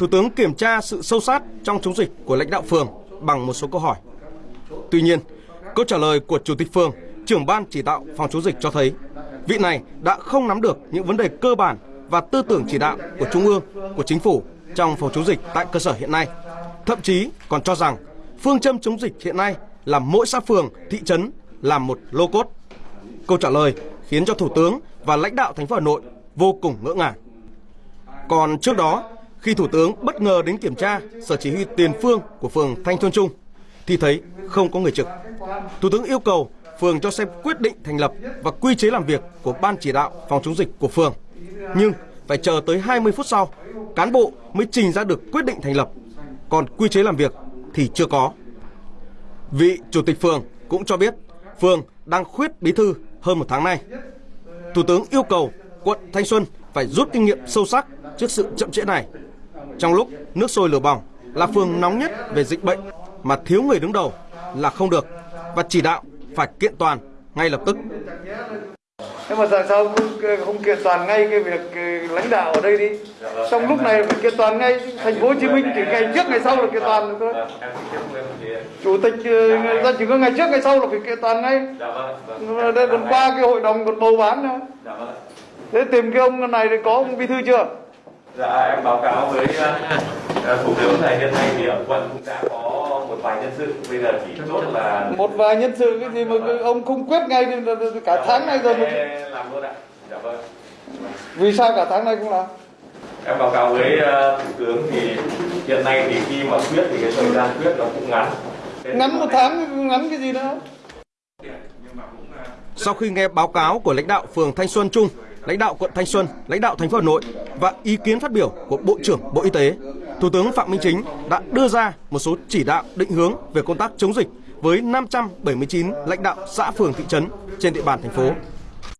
Thủ tướng kiểm tra sự sâu sát trong chống dịch của lãnh đạo phường bằng một số câu hỏi. Tuy nhiên, câu trả lời của Chủ tịch phường, trưởng ban chỉ đạo phòng chống dịch cho thấy vị này đã không nắm được những vấn đề cơ bản và tư tưởng chỉ đạo của Trung ương, của Chính phủ trong phòng chống dịch tại cơ sở hiện nay. Thậm chí còn cho rằng phương châm chống dịch hiện nay là mỗi xã phường, thị trấn làm một lô cốt. Câu trả lời khiến cho Thủ tướng và lãnh đạo thành phố Hà Nội vô cùng ngỡ ngàng. Còn trước đó, khi Thủ tướng bất ngờ đến kiểm tra sở chỉ huy tiền phương của phường Thanh Xuân Trung, thì thấy không có người trực. Thủ tướng yêu cầu phường cho xem quyết định thành lập và quy chế làm việc của ban chỉ đạo phòng chống dịch của phường. Nhưng phải chờ tới 20 phút sau, cán bộ mới trình ra được quyết định thành lập. Còn quy chế làm việc thì chưa có. Vị chủ tịch phường cũng cho biết phường đang khuyết bí thư hơn một tháng nay. Thủ tướng yêu cầu quận Thanh Xuân phải rút kinh nghiệm sâu sắc trước sự chậm trễ này. Trong lúc nước sôi lửa bỏng là phường nóng nhất về dịch bệnh mà thiếu người đứng đầu là không được và chỉ đạo phải kiện toàn ngay lập tức. Thế mà tại sao không, không kiện toàn ngay cái việc lãnh đạo ở đây đi? Trong lúc này phải kiện toàn ngay thành phố Hồ Chí Minh chỉ ngày trước ngày sau là kiện toàn được thôi. Chủ tịch ờ, ra chỉ có ngày trước ngày sau là phải kiện toàn ngay. Đây còn qua cái hội đồng còn bầu bán nữa. Thế tìm cái ông này thì có ông bí thư chưa? Dạ em báo cáo với uh, thủ tướng này hiện nay thì ở quận cũng đã có một vài nhân sự bây giờ chỉ chốt là một vài nhân sự cái gì mà ông không quyết ngay thì cả tháng nay rồi mà làm luôn ạ. Dạ vâng. Vì sao cả tháng nay cũng làm? Em báo cáo với uh, thủ tướng thì hiện nay thì khi mà quyết thì cái thời gian quyết nó cũng ngắn. Ngắn một tháng ngắn cái gì nữa? Sau khi nghe báo cáo của lãnh đạo phường Thanh Xuân Trung, lãnh đạo quận Thanh Xuân, lãnh đạo thành phố Hà Nội và ý kiến phát biểu của Bộ trưởng Bộ Y tế, Thủ tướng Phạm Minh Chính đã đưa ra một số chỉ đạo định hướng về công tác chống dịch với 579 lãnh đạo xã phường thị trấn trên địa bàn thành phố.